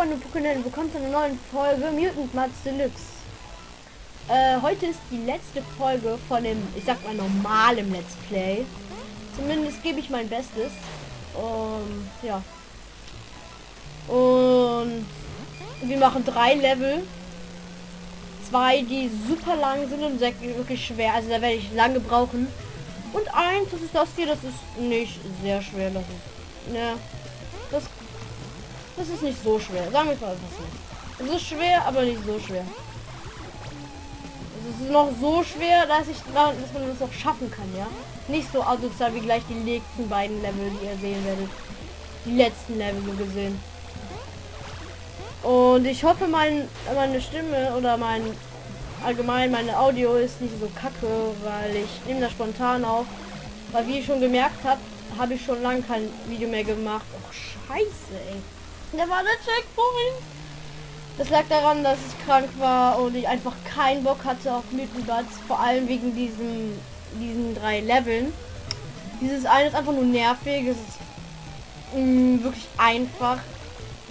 Freunde Pokémon, willkommen zu einer neuen Folge Mutant Mats Deluxe. Äh, heute ist die letzte Folge von dem, ich sag mal, normalen Let's Play. Zumindest gebe ich mein Bestes. Und ja. Und wir machen drei Level. Zwei, die super lang sind und wirklich schwer. Also da werde ich lange brauchen. Und eins, das ist das hier, das ist nicht sehr schwer. Das ist, ne, das, das ist nicht so schwer. Sagen wir mal das nicht. Es ist schwer, aber nicht so schwer. Es ist noch so schwer, dass ich dass man das noch schaffen kann, ja. Nicht so asozial wie gleich die nächsten beiden Level, die ihr sehen werdet. Die letzten Level so gesehen. Und ich hoffe, mein, meine Stimme oder mein allgemein meine Audio ist nicht so kacke, weil ich nehme das spontan auf. Weil wie ich schon gemerkt habe, habe ich schon lange kein Video mehr gemacht. Och scheiße, ey. Da war der Checkpoint. Das lag daran, dass ich krank war und ich einfach keinen Bock hatte auf Mythenbats, vor allem wegen diesen, diesen drei Leveln. Dieses eine ist einfach nur nervig, es ist mh, mm, wirklich einfach.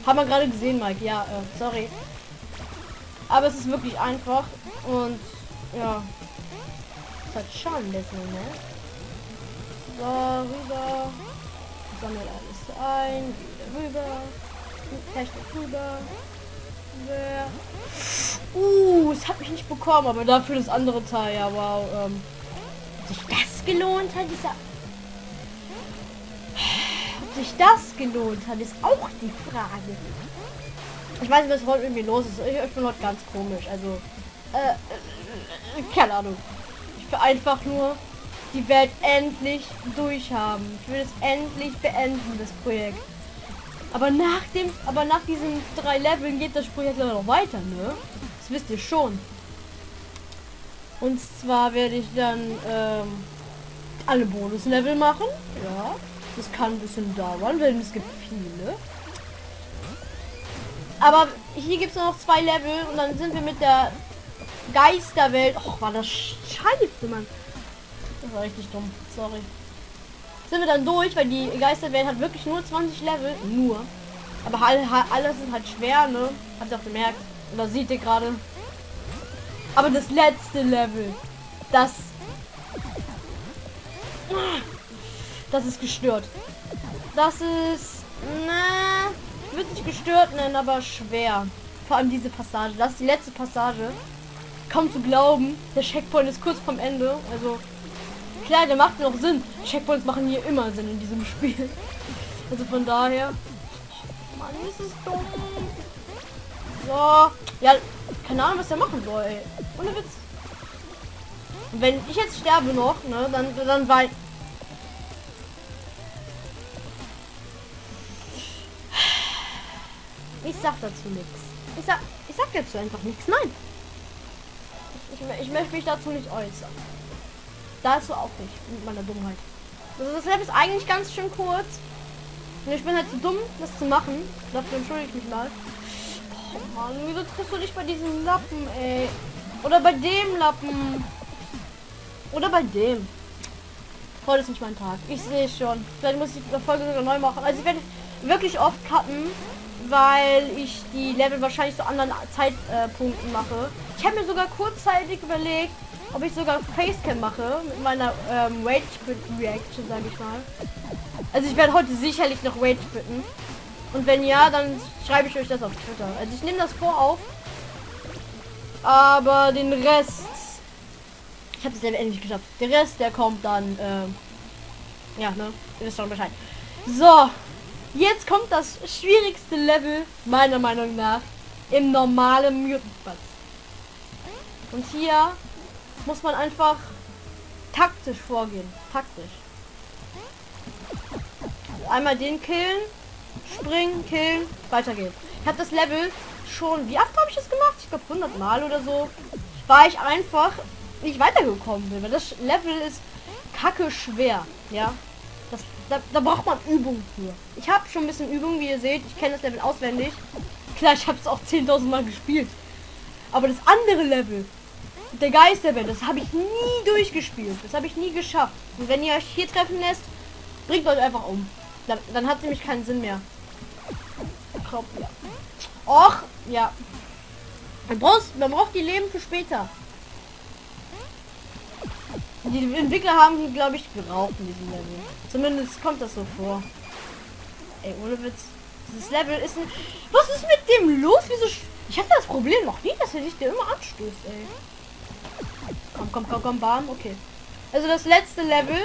Haben wir gerade gesehen, Mike, ja, äh, sorry. Aber es ist wirklich einfach und ja. Das hat schon ein bisschen, ne? So, rüber. Sammelt alles ein. Wieder rüber. Hashtag rüber. Uh, es hat mich nicht bekommen, aber dafür das andere Teil, ja, wow. Ähm, sich das gelohnt hat, dieser... Ob sich das gelohnt hat, ist auch die Frage. Ich weiß nicht, was heute irgendwie los ist. Ich bin heute ganz komisch. Also, äh, keine Ahnung. Ich will einfach nur die Welt endlich durchhaben. Ich will es endlich beenden, das Projekt. Aber nach dem, aber nach diesen drei Leveln geht das Projekt leider noch weiter, ne? Das wisst ihr schon. Und zwar werde ich dann ähm, alle Bonuslevel machen. Ja, das kann ein bisschen dauern, denn es gibt viele. Aber hier gibt es noch zwei Level und dann sind wir mit der Geisterwelt. Och, war das scheiße, Mann. Das war richtig dumm. Sorry. Sind wir dann durch, weil die Geisterwelt hat wirklich nur 20 Level. Nur. Aber alles ist halt schwer, ne? Habt ihr auch gemerkt. Oder seht ihr gerade. Aber das letzte Level. Das. Das ist gestört. Das ist. Na, wird nicht gestört nennen, aber schwer. Vor allem diese Passage. Das ist die letzte Passage kaum zu glauben. Der Checkpoint ist kurz vom Ende. Also klar, der macht noch Sinn. Checkpoints machen hier immer Sinn in diesem Spiel. Also von daher. Oh Mann, ist es dumm. So. Ja, keine Ahnung, was der machen soll, ey. Ohne Witz. wenn ich jetzt sterbe noch, ne, dann, dann weil. Ich sag dazu nichts. Ich sag, ich sag dazu einfach nichts. Nein. Ich, ich möchte mich dazu nicht äußern. Dazu auch nicht, mit meiner Dummheit. Also das Level ist eigentlich ganz schön kurz. Und ich bin halt zu dumm, das zu machen. Dafür entschuldige ich mich mal. Oh Mann, wieso triffst du nicht bei diesem Lappen, ey? Oder bei dem Lappen. Oder bei dem. Heute ist nicht mein Tag. Ich sehe schon. Vielleicht muss ich die Folge sogar neu machen. Also ich werde wirklich oft cutten weil ich die Level wahrscheinlich zu anderen Zeitpunkten mache. Ich habe mir sogar kurzzeitig überlegt, ob ich sogar Facecam mache mit meiner ähm, Rage Reaction, sage ich mal. Also ich werde heute sicherlich noch Rage quitten. Und wenn ja, dann schreibe ich euch das auf Twitter. Also ich nehme das vor auf. Aber den Rest... Ich habe es ja endlich geschafft. Der Rest, der kommt dann... Äh, ja, ne? Ihr wisst schon Bescheid. So, Jetzt kommt das schwierigste Level, meiner Meinung nach, im normalen Mutant Und hier muss man einfach taktisch vorgehen. Taktisch. Einmal den killen, springen, killen, weitergehen. Ich habe das Level schon, wie oft habe ich das gemacht? Ich glaube 100 Mal oder so. War ich einfach nicht weitergekommen bin, weil das Level ist kacke schwer, ja. Das, da, da, braucht man Übung für. Ich habe schon ein bisschen Übung, wie ihr seht. Ich kenne das Level auswendig. Klar, ich habe es auch 10.000 Mal gespielt. Aber das andere Level, der Geisterwelt, das habe ich nie durchgespielt. Das habe ich nie geschafft. Und wenn ihr euch hier treffen lässt, bringt euch einfach um. Dann, dann hat nämlich keinen Sinn mehr. Glaub, ja. Och, ja. Man braucht, man braucht die Leben für später. Die Entwickler haben die, glaube ich, geraucht in diesem Level. Zumindest kommt das so vor. Ey, ohne Witz. Dieses Level ist ein... Was ist mit dem los? Wieso... Ich hatte das Problem noch nie, dass er sich der immer anstößt, ey. Komm, komm, komm, komm, bam. Okay. Also das letzte Level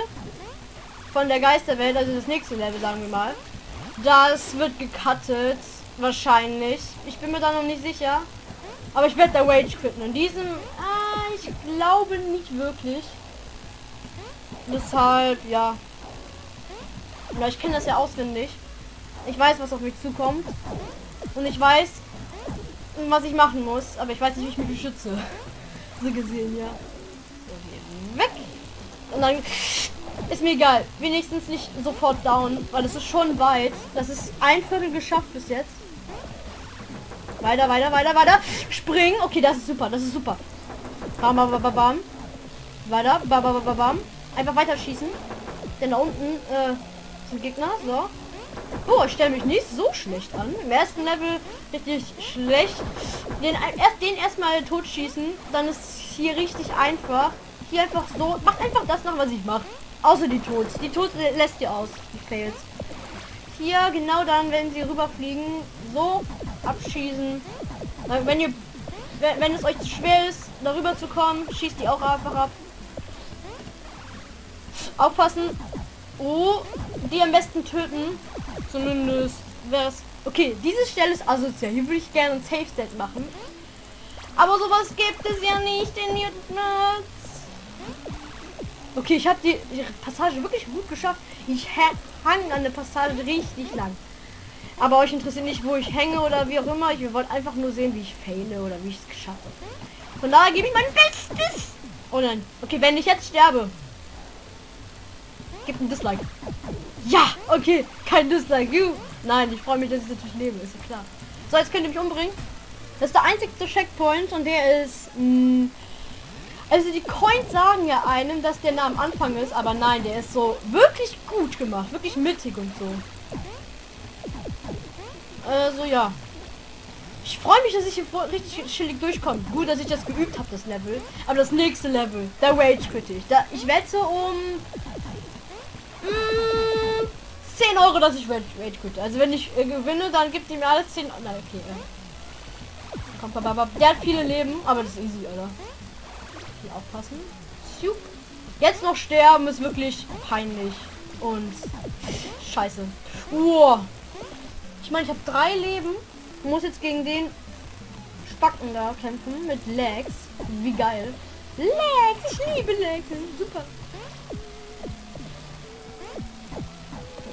von der Geisterwelt, also das nächste Level, sagen wir mal. Das wird gecuttet. Wahrscheinlich. Ich bin mir da noch nicht sicher. Aber ich werde der Rage quitten. In diesem... Ah, ich glaube nicht wirklich. Deshalb, ja. Ja, ich kenne das ja auswendig. Ich weiß, was auf mich zukommt. Und ich weiß, was ich machen muss. Aber ich weiß nicht, wie ich mich beschütze. so gesehen, ja. Weg. Und dann ist mir egal. Wenigstens nicht sofort down, weil es ist schon weit. Das ist ein Viertel geschafft bis jetzt. Weiter, weiter, weiter, weiter. Springen. Okay, das ist super. Das ist super. Bam, bam, bam, bam. Weiter. Bam, bam, bam, bam. Einfach weiter schießen. Denn da unten äh, sind Gegner. So. Oh, ich stelle mich nicht so schlecht an. Im ersten Level richtig schlecht. Den, erst, den erstmal totschießen. Dann ist hier richtig einfach. Hier einfach so. Macht einfach das nach, was ich mache. Außer die Tods. Die Tods lässt ihr aus. Die Fails. Hier genau dann, wenn sie rüberfliegen. So abschießen. Wenn ihr wenn, es euch zu schwer ist, darüber zu kommen, schießt die auch einfach ab. Aufpassen. Oh, die am besten töten. Zumindest wäre es. Okay, diese Stelle ist asozial. Hier würde ich gerne ein Safe Set machen. Aber sowas gibt es ja nicht in Mutant Okay, ich habe die, die, Passage wirklich gut geschafft. Ich hang an der Passage richtig lang. Aber euch interessiert nicht, wo ich hänge oder wie auch immer. Ich wollte einfach nur sehen, wie ich fehle oder wie ich es geschafft habe. Von daher gebe ich mein Bestes. Oh nein. Okay, wenn ich jetzt sterbe, Gib ein Dislike. Ja, okay. Kein Dislike. You. Nein, ich freue mich, dass ich natürlich lebe. Ist ja klar. So, jetzt könnt ihr mich umbringen. Das ist der einzigste Checkpoint und der ist... Mh, mm, also die Coins sagen ja einem, dass der nah am Anfang ist, aber nein, der ist so wirklich gut gemacht. Wirklich mittig und so. Also ja. Ich freue mich, dass ich hier richtig chillig durchkomme. Gut, dass ich das geübt habe, das Level. Aber das nächste Level, der Rage Critic. Da, ich wette um 10 Euro, dass ich Rage, Rage Quit. Also wenn ich äh, gewinne, dann gibt ihm alles 10 Euro. Okay. Äh. Aber, der hat viele Leben, aber das ist easy, Alter. Hier aufpassen. Jetzt noch sterben ist wirklich peinlich. Und scheiße. Wow. Ich meine, ich habe drei Leben. Muss jetzt gegen den Spacken da kämpfen mit Legs. Wie geil. Legs, ich liebe Legs. Super.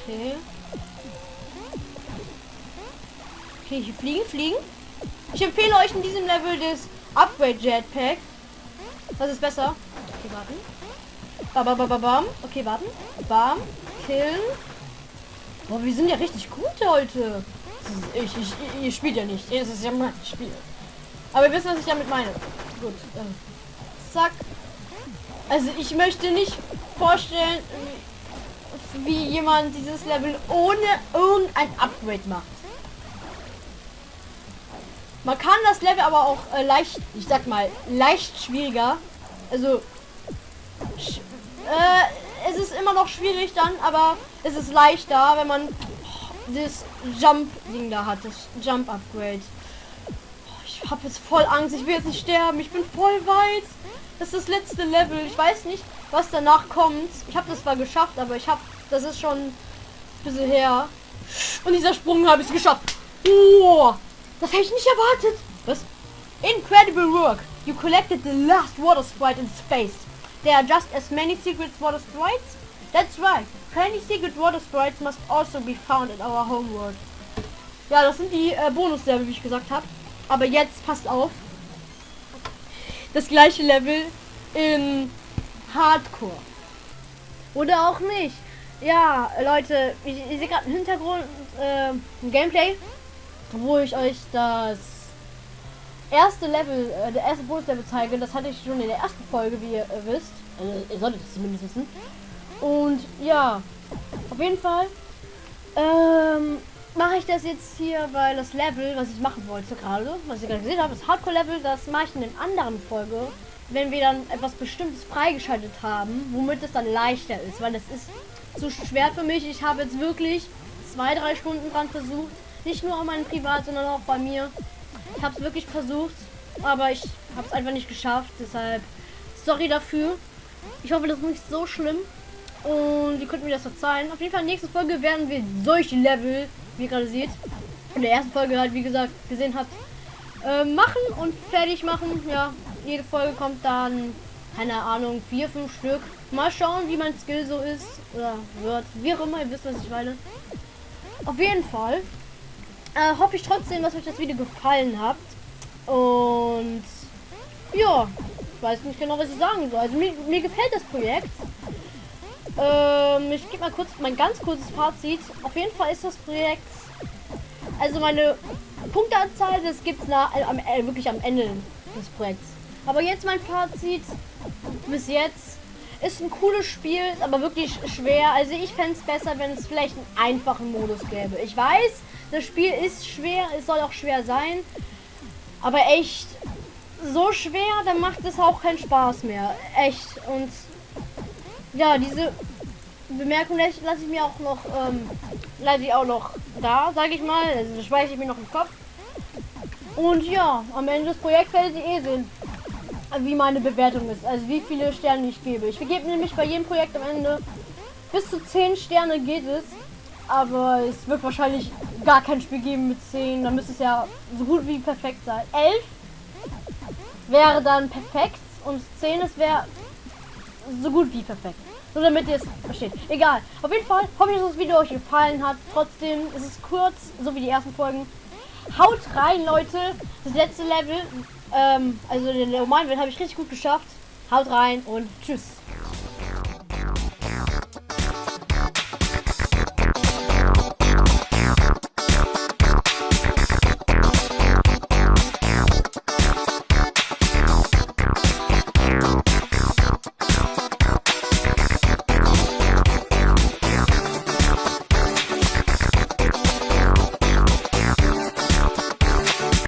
Okay. Okay, hier fliegen, fliegen. Ich empfehle euch in diesem Level das Upgrade Jetpack. Das ist besser. Okay, warten. Bam, bam, bam, bam. Okay, warten. Bam. Killen. Boah, wir sind ja richtig gut heute. Ich, ich, ihr spielt ja nicht. Es ist ja mein Spiel. Aber ihr wisst, was ich damit meine. Gut. Ähm, zack. Also ich möchte nicht vorstellen, wie jemand dieses Level ohne irgendein Upgrade macht. Man kann das Level aber auch äh, leicht, ich sag mal, leicht schwieriger. Also, äh, es ist immer noch schwierig dann, aber es ist leichter, wenn man das Jump-Ding da hat, das Jump-Upgrade. Ich habe jetzt voll Angst, ich will jetzt nicht sterben, ich bin voll weit. Das ist das letzte Level, ich weiß nicht, was danach kommt. Ich habe das zwar geschafft, aber ich habe das ist schon ein bisschen her. Und dieser Sprung habe ich geschafft. Oh, das hätte ich nicht erwartet. Was? Incredible work. You collected the last water sprite in space. There are just as many secret water sprites? That's right. Plenty secret water sprites must also be found in our home world. Ja, das sind die äh, Bonus-Level, wie ich gesagt habe. Aber jetzt passt auf. Das gleiche Level in Hardcore. Oder auch nicht. Ja, Leute, ich, ich sehe gerade im Hintergrund äh, ein Gameplay, wo ich euch das erste Level, äh, der erste Bonus-Level zeige. Das hatte ich schon in der ersten Folge, wie ihr äh, wisst. Also, ihr solltet es zumindest wissen. Und ja, auf jeden Fall. Ähm, mache ich das jetzt hier, weil das Level, was ich machen wollte gerade, was ich gerade gesehen habe, das Hardcore-Level, das mache ich in den anderen Folge, wenn wir dann etwas Bestimmtes freigeschaltet haben, womit es dann leichter ist, weil das ist zu schwer für mich. Ich habe jetzt wirklich zwei, drei Stunden dran versucht, nicht nur auf meinem Privat, sondern auch bei mir. Ich habe es wirklich versucht, aber ich habe es einfach nicht geschafft, deshalb sorry dafür. Ich hoffe, das ist nicht so schlimm. Und ihr könnt mir das verzeihen. Auf jeden Fall, nächsten Folge werden wir solche Level, wie ihr gerade seht, in der ersten Folge halt, wie gesagt, gesehen habt, äh, machen und fertig machen. Ja, jede Folge kommt dann, keine Ahnung, vier, fünf Stück. Mal schauen, wie mein Skill so ist oder wird. Wie auch immer, ihr wisst, was ich meine. Auf jeden Fall äh, hoffe ich trotzdem, dass euch das Video gefallen hat. Und ja, weiß nicht genau, was ich sagen soll. Also mir, mir gefällt das Projekt. Ähm, ich gebe mal kurz mein ganz kurzes Fazit. Auf jeden Fall ist das Projekt, also meine Punkteanzahl, das gibt es äh, äh, wirklich am Ende des Projekts. Aber jetzt mein Fazit bis jetzt ist ein cooles Spiel, aber wirklich schwer. Also ich fände es besser, wenn es vielleicht einen einfachen Modus gäbe. Ich weiß, das Spiel ist schwer, es soll auch schwer sein. Aber echt so schwer, dann macht es auch keinen Spaß mehr. Echt. Und ja, diese Bemerkung lasse ich mir auch noch, ähm, lasse ich auch noch da, sage ich mal. Also das speichere ich mir noch im Kopf. Und ja, am Ende des Projekts werdet ihr eh sehen, wie meine Bewertung ist. Also wie viele Sterne ich gebe. Ich vergebe nämlich bei jedem Projekt am Ende bis zu 10 Sterne geht es. Aber es wird wahrscheinlich gar kein Spiel geben mit 10. Dann müsste es ja so gut wie perfekt sein. 11 wäre dann perfekt und 10 es wäre so gut wie perfekt. Nur damit ihr es versteht. Egal. Auf jeden Fall hoffe ich, dass das Video euch gefallen hat. Trotzdem ist es kurz, so wie die ersten Folgen. Haut rein, Leute. Das letzte Level, ähm, also den normalen Welt habe ich richtig gut geschafft. Haut rein und tschüss.